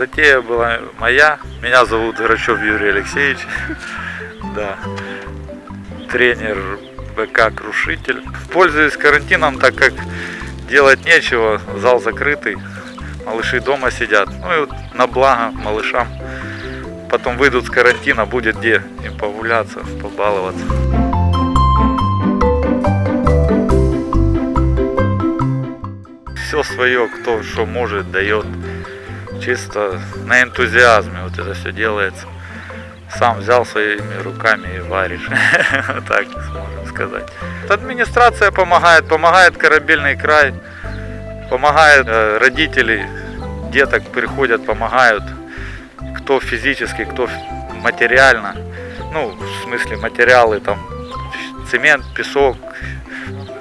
Затея была моя. Меня зовут Грачев Юрий Алексеевич. Да. Тренер БК Крушитель. Пользуюсь карантином, так как делать нечего. Зал закрытый. Малыши дома сидят. Ну и вот на благо малышам. Потом выйдут с карантина, будет где им погуляться, побаловаться. Все свое, кто что может, дает. Чисто на энтузиазме вот это все делается. Сам взял своими руками и варишь. Так можно сказать. Администрация помогает, помогает корабельный край, помогает э, родители, деток приходят, помогают. Кто физически, кто материально. Ну, в смысле материалы, там, цемент, песок,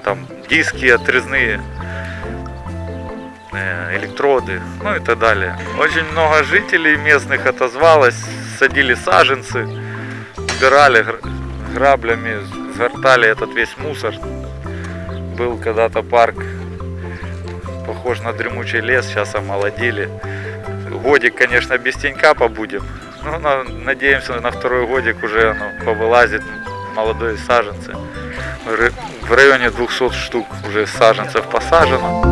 там, диски отрезные, электроды, ну и так далее. Очень много жителей местных отозвалось, садили саженцы, убирали гр- граблями, сгортали этот весь мусор. Был когда-то парк, похож на дремучий лес, сейчас омолодили. Годик, конечно, без тенька побудем, но на- надеемся на второй годик уже оно повылазит молодые саженцы. В районе 200 штук уже саженцев посажено.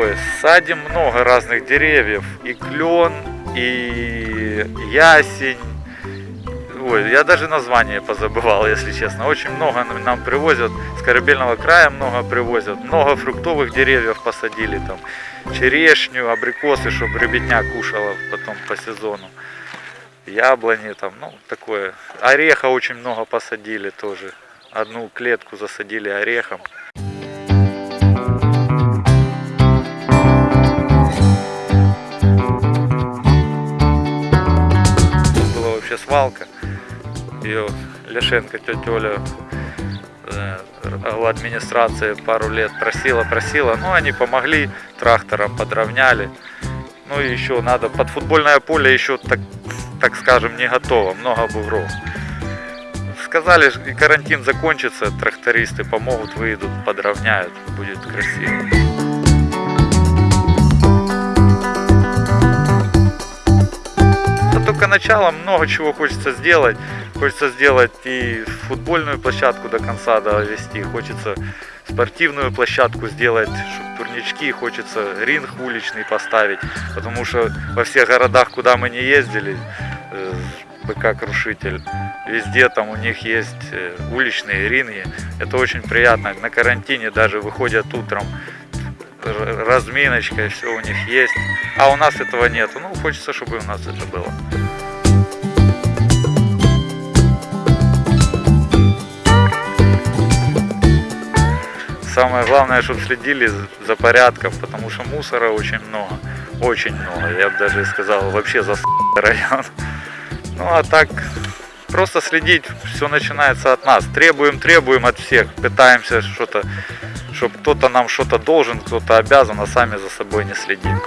Ой, садим много разных деревьев. И клен, и ясень. Ой, я даже название позабывал, если честно. Очень много нам привозят. С корабельного края много привозят. Много фруктовых деревьев посадили там. Черешню, абрикосы, чтобы ребятня кушала потом по сезону. Яблони там, ну, такое. Ореха очень много посадили тоже. Одну клетку засадили орехом. Свалка. Ее Ляшенко, тетя Оля э, у администрации пару лет просила, просила. Ну, они помогли, трактором подровняли. Ну и еще надо, под футбольное поле еще, так, так скажем, не готово, много бугров. Сказали, карантин закончится, трактористы помогут, выйдут, подровняют, будет красиво. Начало, много чего хочется сделать. Хочется сделать и футбольную площадку до конца довести, хочется спортивную площадку сделать, чтобы турнички, хочется ринг уличный поставить, потому что во всех городах, куда мы не ездили, э, БК Крушитель, везде там у них есть э, уличные ринги, это очень приятно, на карантине даже выходят утром, разминочка, все у них есть, а у нас этого нету, ну хочется, чтобы у нас это было. Самое главное, чтобы следили за- порядком, потому что мусора очень много. Очень много. Я бы даже сказал, вообще за район. Ну а так, просто следить, все начинается от нас. Требуем, требуем от всех. Пытаемся что-то, чтобы кто-то нам что-то должен, кто-то обязан, а сами за собой не следим.